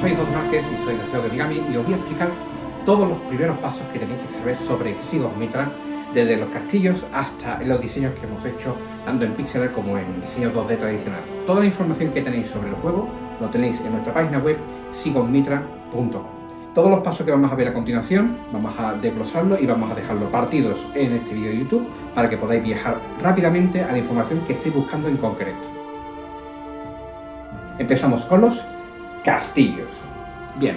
Soy Dos Márquez y soy Deseo de Origami y os voy a explicar todos los primeros pasos que tenéis que saber sobre Exigos Mitra, desde los castillos hasta los diseños que hemos hecho, tanto en pixel como en diseño 2D tradicional. Toda la información que tenéis sobre el juego lo tenéis en nuestra página web sigosmitra.com. Todos los pasos que vamos a ver a continuación vamos a desglosarlo y vamos a dejarlo partidos en este vídeo de YouTube para que podáis viajar rápidamente a la información que estéis buscando en concreto. Empezamos con los castillos. Bien,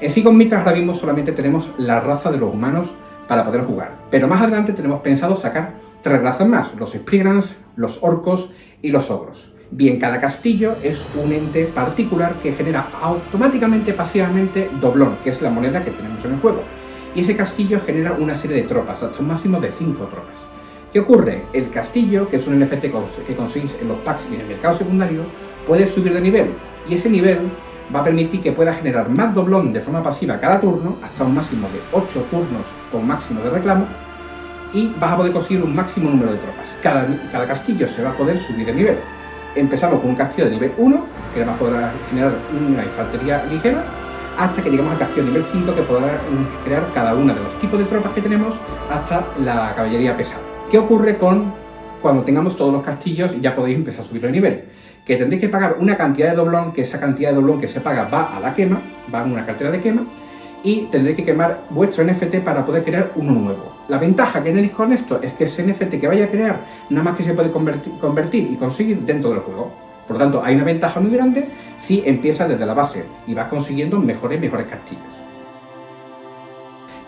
en Sigos Mitras ahora mismo solamente tenemos la raza de los humanos para poder jugar, pero más adelante tenemos pensado sacar tres razas más, los Spriggans, los Orcos y los Ogros. Bien, cada castillo es un ente particular que genera automáticamente, pasivamente, doblón, que es la moneda que tenemos en el juego. Y ese castillo genera una serie de tropas, hasta un máximo de 5 tropas. ¿Qué ocurre? El castillo, que es un NFT que conseguís en los packs y en el mercado secundario, puede subir de nivel. Y ese nivel va a permitir que pueda generar más doblón de forma pasiva cada turno, hasta un máximo de 8 turnos con máximo de reclamo, y vas a poder conseguir un máximo número de tropas. Cada, cada castillo se va a poder subir de nivel empezamos con un castillo de nivel 1, que además podrá generar una infantería ligera, hasta que llegamos al castillo de nivel 5, que podrá crear cada uno de los tipos de tropas que tenemos, hasta la caballería pesada. ¿Qué ocurre con cuando tengamos todos los castillos y ya podéis empezar a subir el nivel? Que tendréis que pagar una cantidad de doblón, que esa cantidad de doblón que se paga va a la quema, va en una cartera de quema, y tendréis que quemar vuestro NFT para poder crear uno nuevo. La ventaja que tenéis con esto es que ese NFT que vaya a crear, nada más que se puede convertir, y conseguir dentro del juego. Por lo tanto, hay una ventaja muy grande si empiezas desde la base y vas consiguiendo mejores mejores castillos.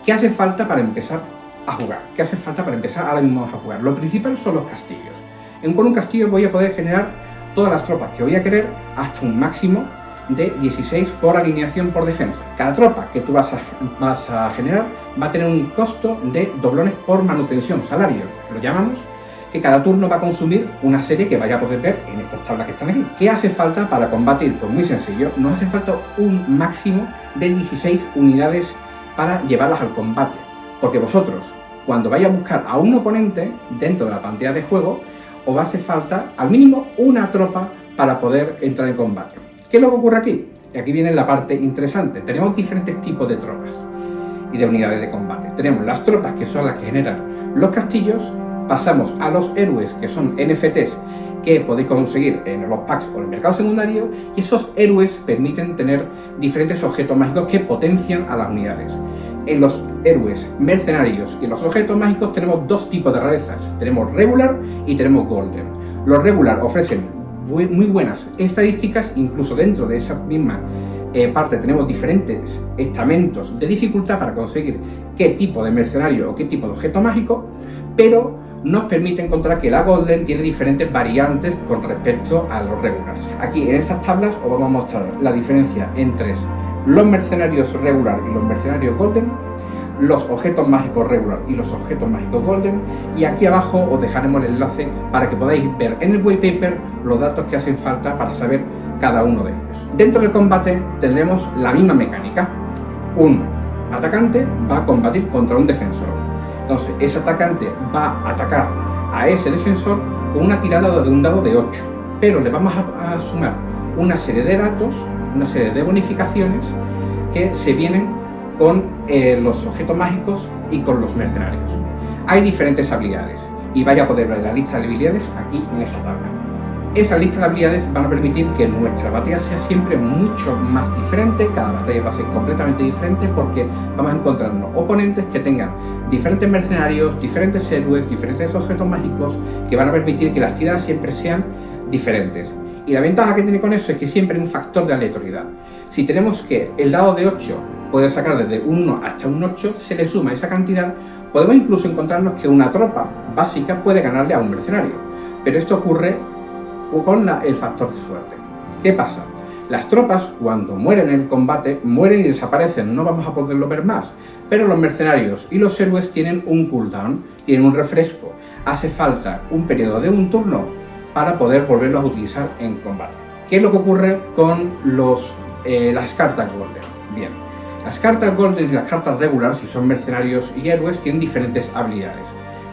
¿Qué hace falta para empezar a jugar? ¿Qué hace falta para empezar ahora mismo a jugar? Lo principal son los castillos. En un castillo voy a poder generar todas las tropas que voy a querer hasta un máximo de 16 por alineación por defensa. Cada tropa que tú vas a, generar va a tener un costo de doblones por manutención, salario, lo llamamos, que cada turno va a consumir una serie que vaya a poder ver en estas tablas que están aquí. ¿Qué hace falta para combatir? Pues muy sencillo, nos hace falta un máximo de 16 unidades para llevarlas al combate. Porque vosotros, cuando vais a buscar a un oponente dentro de la pantalla de juego, os va a hacer falta al mínimo una tropa para poder entrar en combate. ¿Qué es lo que ocurre aquí? Y aquí viene la parte interesante. Tenemos diferentes tipos de tropas y de unidades de combate. Tenemos las tropas que son las que generan los castillos, pasamos a los héroes que son NFTs que podéis conseguir en los packs en el mercado secundario y esos héroes permiten tener diferentes objetos mágicos que potencian a las unidades. En los héroes mercenarios y los objetos mágicos tenemos dos tipos de rarezas, tenemos regular y tenemos golden. Los regular ofrecen muy buenas estadísticas, incluso dentro de esa misma eh, parte tenemos diferentes estamentos de dificultad para conseguir qué tipo de mercenario o qué tipo de objeto mágico, pero nos permite encontrar que la Golden tiene diferentes variantes con respecto a los regulars. Aquí en estas tablas os vamos a mostrar la diferencia entre los mercenarios regular y los mercenarios Golden los objetos mágicos regular y los objetos mágicos golden y aquí abajo os dejaremos el enlace para que podáis ver en el white paper los datos que hacen falta para saber cada uno de ellos. Dentro del combate tendremos la misma mecánica. Un atacante va a combatir contra un defensor. Entonces ese atacante va a atacar a ese defensor con una tirada de un dado de 8. Pero le vamos a, a sumar una serie de datos, una serie de bonificaciones que se vienen con eh, los objetos mágicos y con los mercenarios. Hay diferentes habilidades y vaya a poder ver la lista de habilidades aquí en esta tabla. Esa lista de habilidades van a permitir que nuestra batalla sea siempre mucho más diferente, cada batalla va a ser completamente diferente porque vamos a encontrarnos oponentes que tengan diferentes mercenarios, diferentes héroes, diferentes objetos mágicos que van a permitir que las tiradas siempre sean diferentes. Y la ventaja que tiene con eso es que siempre hay un factor de aleatoriedad. Si tenemos que el dado de 8 puede sacar desde un 1 hasta un 8, se le suma esa cantidad, podemos incluso encontrarnos que una tropa básica puede ganarle a un mercenario. Pero esto ocurre con el factor de suerte. ¿Qué pasa? Las tropas, cuando mueren en el combate, mueren y desaparecen, no vamos a poderlo ver más. Pero los mercenarios y los héroes tienen un cooldown, tienen un refresco. Hace falta un periodo de un turno para poder volverlos a utilizar en combate. ¿Qué es lo que ocurre con los, eh, las cartas Golden? Bien, las cartas Golden y las cartas Regular, si son mercenarios y héroes, tienen diferentes habilidades.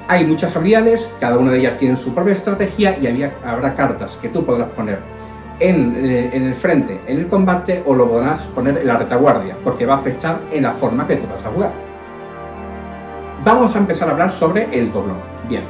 Hay muchas habilidades, cada una de ellas tiene su propia estrategia y habrá cartas que tú podrás poner en, eh, en, el frente, en el combate, o lo podrás poner en la retaguardia, porque va a afectar en la forma que tú vas a jugar. Vamos a empezar a hablar sobre el doblón. Bien,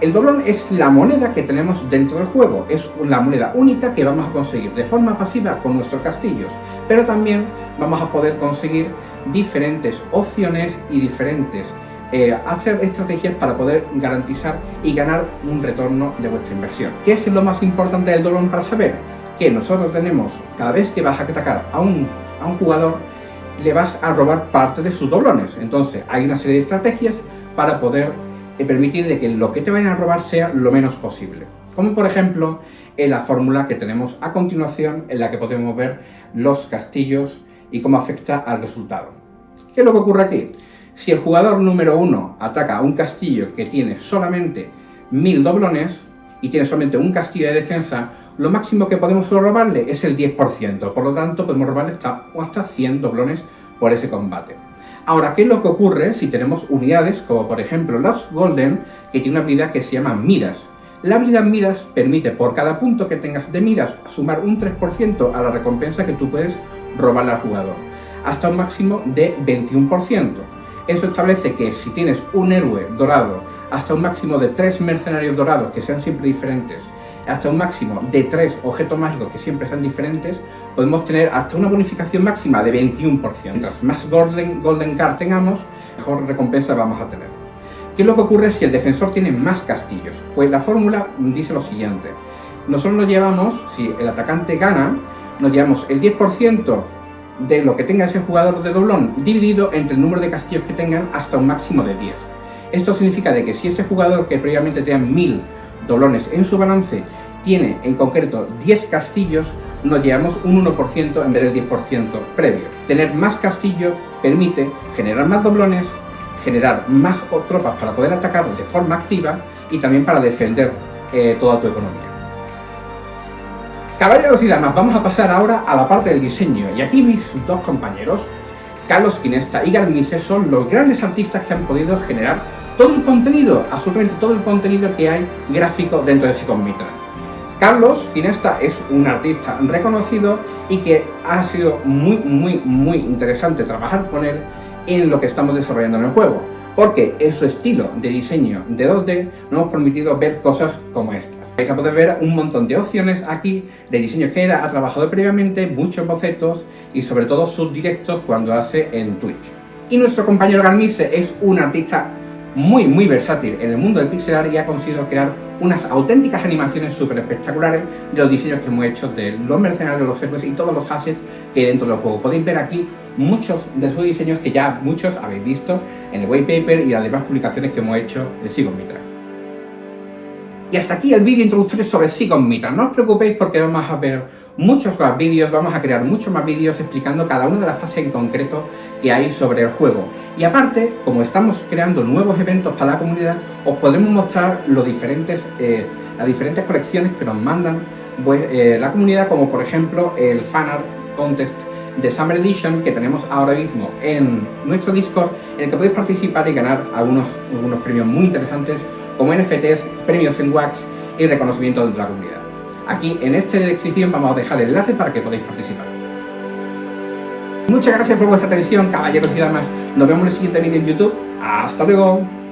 el doblón es la moneda que tenemos dentro del juego, es una moneda única que vamos a conseguir de forma pasiva con nuestros castillos, pero también vamos a poder conseguir diferentes opciones y diferentes eh, hacer estrategias para poder garantizar y ganar un retorno de vuestra inversión. ¿Qué es lo más importante del doblón para saber? Que nosotros tenemos, cada vez que vas a atacar a un, a un jugador, le vas a robar parte de sus doblones. Entonces hay una serie de estrategias para poder eh, permitir de que lo que te vayan a robar sea lo menos posible. Como por ejemplo en la fórmula que tenemos a continuación en la que podemos ver los castillos y cómo afecta al resultado. ¿Qué es lo que ocurre aquí? Si el jugador número 1 ataca a un castillo que tiene solamente 1000 doblones y tiene solamente un castillo de defensa, lo máximo que podemos robarle es el 10%, por lo tanto podemos robarle hasta, hasta 100 doblones por ese combate. Ahora, ¿qué es lo que ocurre si tenemos unidades como por ejemplo los Golden, que tiene una habilidad que se llama Miras? La habilidad Miras permite por cada punto que tengas de Miras sumar un 3% a la recompensa que tú puedes robarle al jugador, hasta un máximo de 21%. Eso establece que si tienes un héroe dorado hasta un máximo de 3 mercenarios dorados que sean siempre diferentes hasta un máximo de 3 objetos mágicos que siempre sean diferentes, podemos tener hasta una bonificación máxima de 21%. Mientras más Golden, golden Card tengamos, mejor recompensa vamos a tener. ¿Qué es lo que ocurre si el defensor tiene más castillos? Pues la fórmula dice lo siguiente. Nosotros nos llevamos, si el atacante gana, nos llevamos el 10% de lo que tenga ese jugador de doblón dividido entre el número de castillos que tengan hasta un máximo de 10. Esto significa de que si ese jugador que previamente tenía 1000 doblones en su balance tiene en concreto 10 castillos, nos llevamos un 1% en vez del 10% previo. Tener más castillos permite generar más doblones, generar más tropas para poder atacar de forma activa y también para defender eh, toda tu economía. Caballeros y damas, vamos a pasar ahora a la parte del diseño y aquí mis dos compañeros, Carlos Quinesta y Garmise, son los grandes artistas que han podido generar todo el contenido, absolutamente todo el contenido que hay gráfico dentro de Sicom Mitra. Carlos Ginesta es un artista reconocido y que ha sido muy, muy, muy interesante trabajar con él en lo que estamos desarrollando en el juego, porque en su estilo de diseño de 2D nos hemos permitido ver cosas como estas. Vais a poder ver un montón de opciones aquí de diseños que él ha trabajado previamente, muchos bocetos y sobre todo sus directos cuando hace en Twitch. Y nuestro compañero Garmise es un artista muy muy versátil en el mundo del pixel art y ha conseguido crear unas auténticas animaciones súper espectaculares de los diseños que hemos hecho de los mercenarios, los héroes y todos los assets que hay dentro del juego. Podéis ver aquí muchos de sus diseños que ya muchos habéis visto en el white paper y las demás publicaciones que hemos hecho de Sigon Mitra. Y hasta aquí el vídeo introductorio sobre Sigon Mitra. No os preocupéis porque vamos a ver muchos más vídeos, vamos a crear muchos más vídeos explicando cada una de las fases en concreto que hay sobre el juego. Y aparte, como estamos creando nuevos eventos para la comunidad, os podremos mostrar eh, las diferentes colecciones que nos mandan pues, eh, la comunidad, como por ejemplo el Fanart Contest de Summer Edition que tenemos ahora mismo en nuestro Discord, en el que podéis participar y ganar algunos premios muy interesantes como NFTs, premios en Wax y reconocimiento de la comunidad. Aquí en esta descripción vamos a dejar el enlace para que podáis participar. Muchas gracias por vuestra atención, caballeros y damas. Nos vemos en el siguiente vídeo en YouTube. ¡Hasta luego!